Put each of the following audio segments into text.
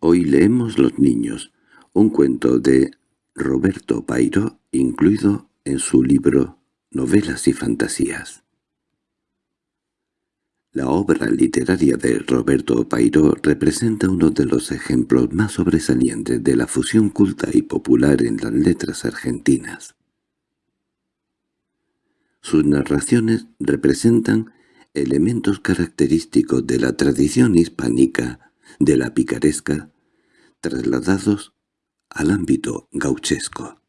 Hoy leemos Los niños, un cuento de Roberto Pairo incluido en su libro Novelas y fantasías. La obra literaria de Roberto Pairo representa uno de los ejemplos más sobresalientes de la fusión culta y popular en las letras argentinas. Sus narraciones representan elementos característicos de la tradición hispánica de la picaresca, trasladados al ámbito gauchesco.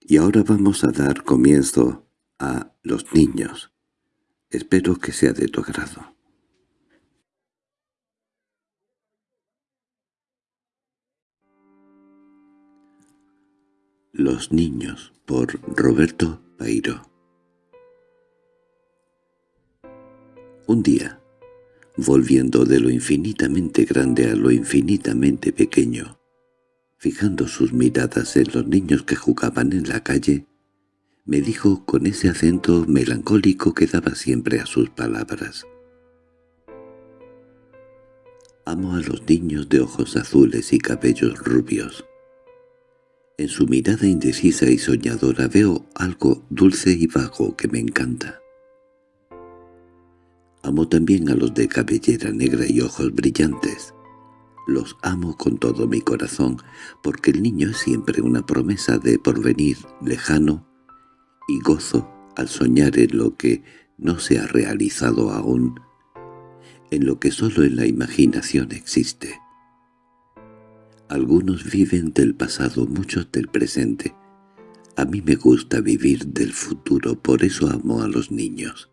Y ahora vamos a dar comienzo a Los niños. Espero que sea de tu agrado. Los niños por Roberto Pairo Un día, volviendo de lo infinitamente grande a lo infinitamente pequeño, fijando sus miradas en los niños que jugaban en la calle, me dijo con ese acento melancólico que daba siempre a sus palabras. Amo a los niños de ojos azules y cabellos rubios. En su mirada indecisa y soñadora veo algo dulce y vago que me encanta. También a los de cabellera negra y ojos brillantes. Los amo con todo mi corazón, porque el niño es siempre una promesa de porvenir lejano y gozo al soñar en lo que no se ha realizado aún, en lo que solo en la imaginación existe. Algunos viven del pasado, muchos del presente. A mí me gusta vivir del futuro, por eso amo a los niños.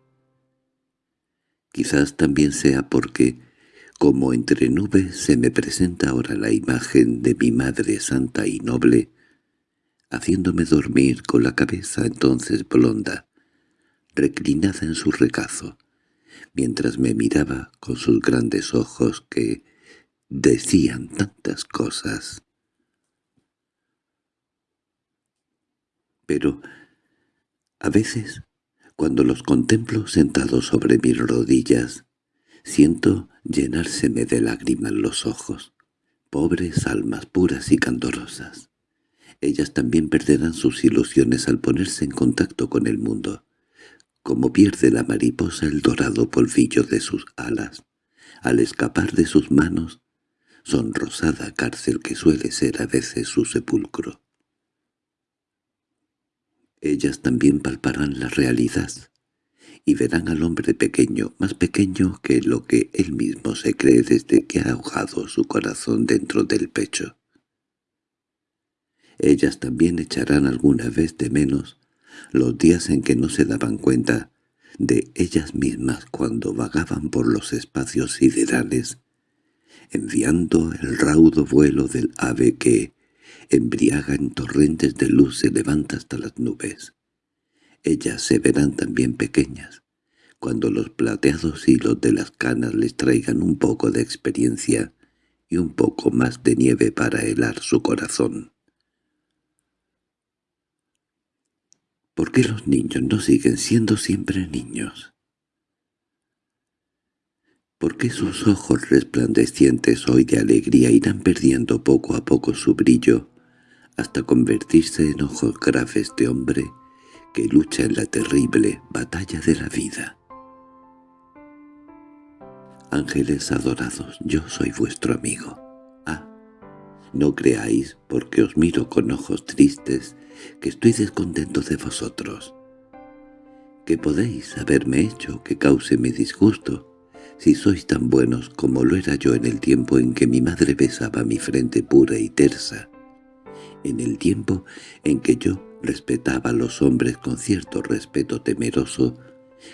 Quizás también sea porque, como entre nubes se me presenta ahora la imagen de mi madre santa y noble, haciéndome dormir con la cabeza entonces blonda, reclinada en su regazo, mientras me miraba con sus grandes ojos que decían tantas cosas. Pero a veces cuando los contemplo sentados sobre mis rodillas, siento llenárseme de lágrimas los ojos. Pobres almas puras y candorosas. Ellas también perderán sus ilusiones al ponerse en contacto con el mundo, como pierde la mariposa el dorado polvillo de sus alas, al escapar de sus manos, sonrosada cárcel que suele ser a veces su sepulcro. Ellas también palparán la realidad y verán al hombre pequeño, más pequeño que lo que él mismo se cree desde que ha ahogado su corazón dentro del pecho. Ellas también echarán alguna vez de menos los días en que no se daban cuenta de ellas mismas cuando vagaban por los espacios siderales, enviando el raudo vuelo del ave que, embriaga en torrentes de luz se levanta hasta las nubes. Ellas se verán también pequeñas, cuando los plateados hilos de las canas les traigan un poco de experiencia y un poco más de nieve para helar su corazón. ¿Por qué los niños no siguen siendo siempre niños? ¿Por qué sus ojos resplandecientes hoy de alegría irán perdiendo poco a poco su brillo hasta convertirse en ojos graves de hombre que lucha en la terrible batalla de la vida. Ángeles adorados, yo soy vuestro amigo. Ah, no creáis, porque os miro con ojos tristes, que estoy descontento de vosotros. Que podéis haberme hecho que cause mi disgusto, si sois tan buenos como lo era yo en el tiempo en que mi madre besaba mi frente pura y tersa, en el tiempo en que yo respetaba a los hombres con cierto respeto temeroso,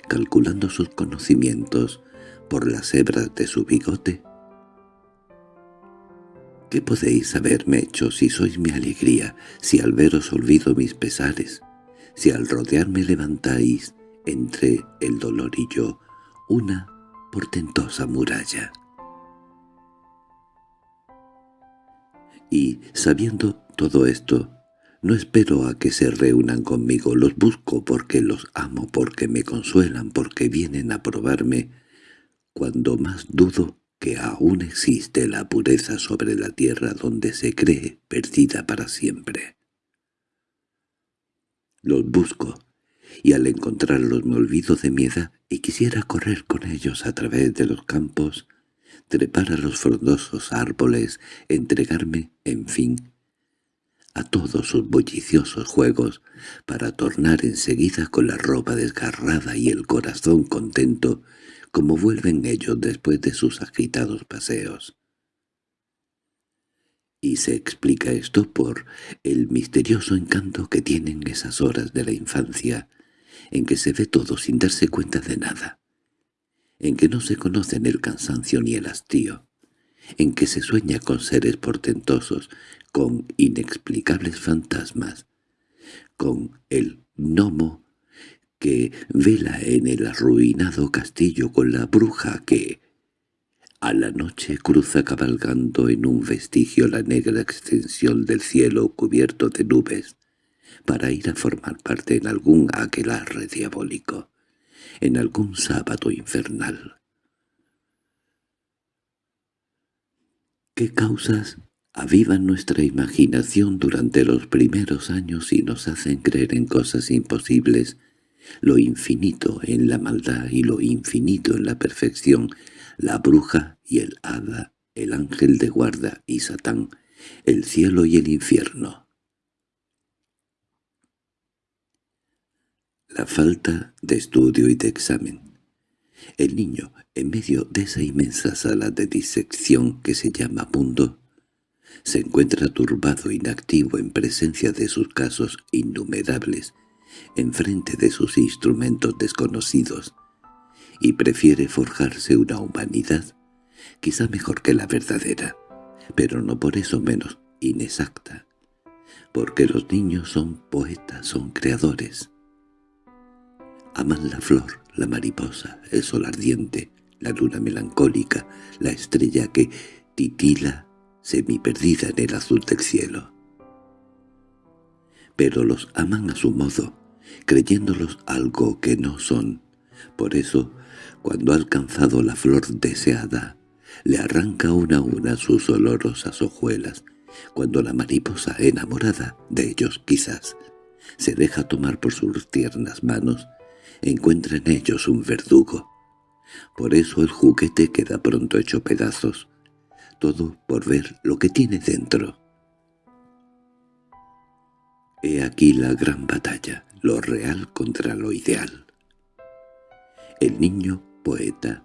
calculando sus conocimientos por las hebras de su bigote? ¿Qué podéis haberme hecho si sois mi alegría, si al veros olvido mis pesares, si al rodearme levantáis, entre el dolor y yo, una portentosa muralla? Y, sabiendo todo esto, no espero a que se reúnan conmigo, los busco porque los amo, porque me consuelan, porque vienen a probarme. Cuando más dudo, que aún existe la pureza sobre la tierra donde se cree perdida para siempre. Los busco, y al encontrarlos me olvido de mi edad y quisiera correr con ellos a través de los campos, trepar a los frondosos árboles, entregarme, en fin, a todos sus bulliciosos juegos, para tornar enseguida con la ropa desgarrada y el corazón contento como vuelven ellos después de sus agitados paseos. Y se explica esto por el misterioso encanto que tienen esas horas de la infancia, en que se ve todo sin darse cuenta de nada, en que no se conocen el cansancio ni el hastío, en que se sueña con seres portentosos, con inexplicables fantasmas, con el gnomo que vela en el arruinado castillo con la bruja que a la noche cruza cabalgando en un vestigio la negra extensión del cielo cubierto de nubes para ir a formar parte en algún aquelarre diabólico, en algún sábado infernal. ¿Qué causas avivan nuestra imaginación durante los primeros años y nos hacen creer en cosas imposibles lo infinito en la maldad y lo infinito en la perfección, la bruja y el hada, el ángel de guarda y Satán, el cielo y el infierno. La falta de estudio y de examen. El niño, en medio de esa inmensa sala de disección que se llama mundo, se encuentra turbado, inactivo en presencia de sus casos innumerables, enfrente de sus instrumentos desconocidos, y prefiere forjarse una humanidad, quizá mejor que la verdadera, pero no por eso menos inexacta, porque los niños son poetas, son creadores. Aman la flor, la mariposa, el sol ardiente, la luna melancólica, la estrella que titila semiperdida en el azul del cielo. Pero los aman a su modo, creyéndolos algo que no son. Por eso, cuando ha alcanzado la flor deseada, le arranca una a una sus olorosas hojuelas, cuando la mariposa enamorada de ellos quizás se deja tomar por sus tiernas manos, encuentra en ellos un verdugo. Por eso el juguete queda pronto hecho pedazos, todo por ver lo que tiene dentro. He aquí la gran batalla lo real contra lo ideal. El niño poeta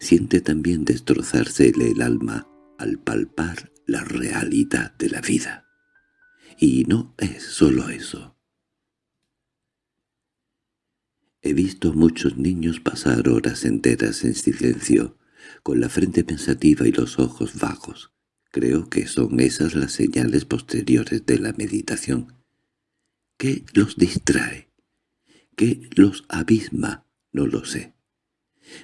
siente también destrozársele el alma al palpar la realidad de la vida. Y no es solo eso. He visto muchos niños pasar horas enteras en silencio, con la frente pensativa y los ojos vagos. Creo que son esas las señales posteriores de la meditación. ¿Qué los distrae? ¿Qué los abisma? No lo sé.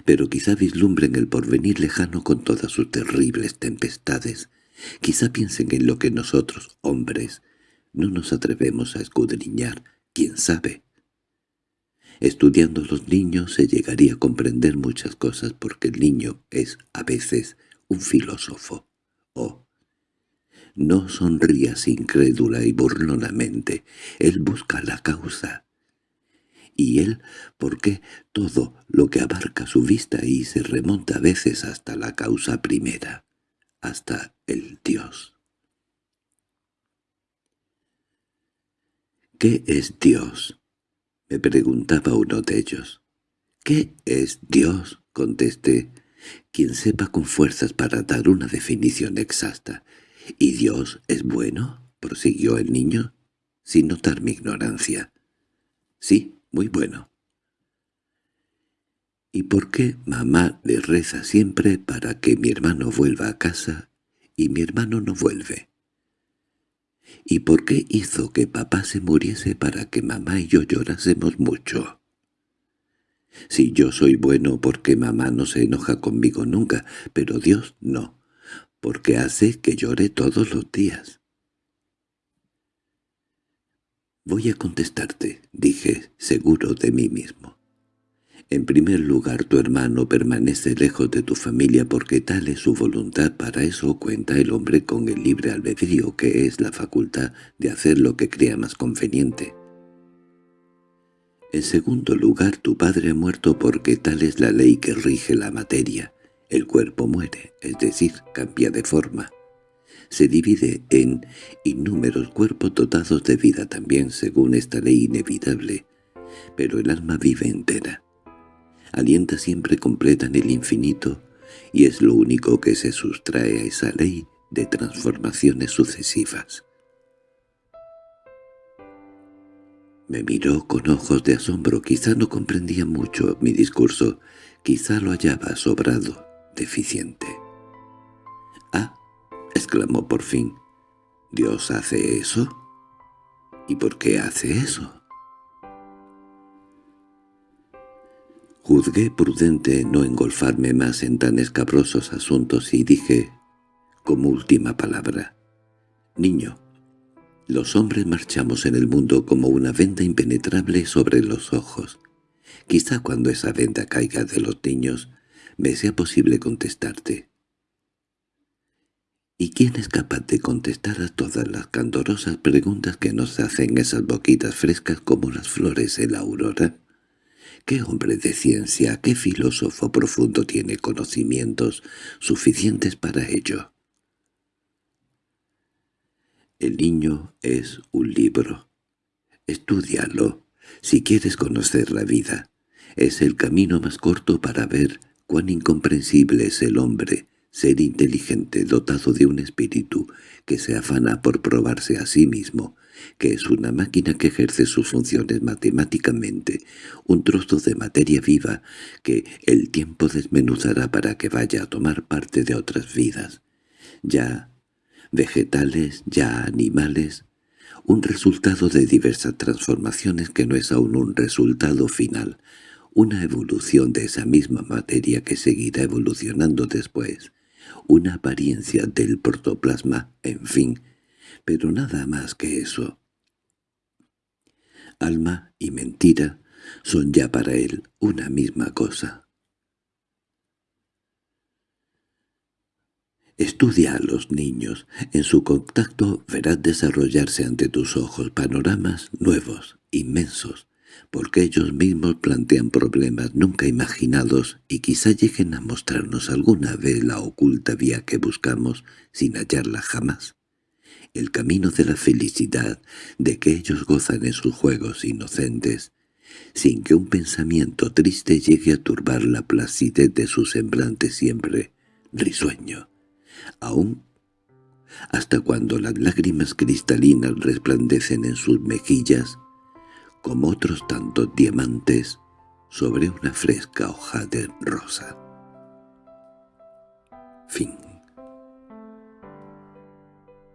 Pero quizá vislumbren el porvenir lejano con todas sus terribles tempestades. Quizá piensen en lo que nosotros, hombres, no nos atrevemos a escudriñar, quién sabe. Estudiando los niños se llegaría a comprender muchas cosas porque el niño es, a veces, un filósofo. Oh, no sonrías incrédula y burlonamente. Él busca la causa. Y él, porque todo lo que abarca su vista y se remonta a veces hasta la causa primera, hasta el Dios. ¿Qué es Dios? Me preguntaba uno de ellos. ¿Qué es Dios? contesté, quien sepa con fuerzas para dar una definición exacta. —¿Y Dios es bueno? —prosiguió el niño, sin notar mi ignorancia. —Sí, muy bueno. —¿Y por qué mamá le reza siempre para que mi hermano vuelva a casa y mi hermano no vuelve? ¿Y por qué hizo que papá se muriese para que mamá y yo llorásemos mucho? Si yo soy bueno porque mamá no se enoja conmigo nunca, pero Dios no porque hace que llore todos los días. «Voy a contestarte», dije, seguro de mí mismo. En primer lugar, tu hermano permanece lejos de tu familia porque tal es su voluntad. Para eso cuenta el hombre con el libre albedrío, que es la facultad de hacer lo que crea más conveniente. En segundo lugar, tu padre ha muerto porque tal es la ley que rige la materia. El cuerpo muere, es decir, cambia de forma. Se divide en innúmeros cuerpos dotados de vida también según esta ley inevitable, pero el alma vive entera alienta siempre completa en el infinito y es lo único que se sustrae a esa ley de transformaciones sucesivas. Me miró con ojos de asombro, quizá no comprendía mucho mi discurso, quizá lo hallaba sobrado, deficiente. —¡Ah! —exclamó por fin—, ¿Dios hace eso? ¿Y por qué hace eso? Juzgué prudente no engolfarme más en tan escabrosos asuntos y dije, como última palabra, «Niño, los hombres marchamos en el mundo como una venda impenetrable sobre los ojos. Quizá cuando esa venda caiga de los niños me sea posible contestarte. ¿Y quién es capaz de contestar a todas las candorosas preguntas que nos hacen esas boquitas frescas como las flores en la aurora?» ¿Qué hombre de ciencia, qué filósofo profundo tiene conocimientos suficientes para ello? El niño es un libro. Estúdialo, si quieres conocer la vida. Es el camino más corto para ver cuán incomprensible es el hombre, ser inteligente, dotado de un espíritu que se afana por probarse a sí mismo, que es una máquina que ejerce sus funciones matemáticamente, un trozo de materia viva que el tiempo desmenuzará para que vaya a tomar parte de otras vidas, ya vegetales, ya animales, un resultado de diversas transformaciones que no es aún un resultado final, una evolución de esa misma materia que seguirá evolucionando después, una apariencia del protoplasma, en fin, pero nada más que eso. Alma y mentira son ya para él una misma cosa. Estudia a los niños. En su contacto verás desarrollarse ante tus ojos panoramas nuevos, inmensos, porque ellos mismos plantean problemas nunca imaginados y quizá lleguen a mostrarnos alguna vez la oculta vía que buscamos sin hallarla jamás el camino de la felicidad de que ellos gozan en sus juegos inocentes, sin que un pensamiento triste llegue a turbar la placidez de su semblante siempre risueño, aún hasta cuando las lágrimas cristalinas resplandecen en sus mejillas como otros tantos diamantes sobre una fresca hoja de rosa. Fin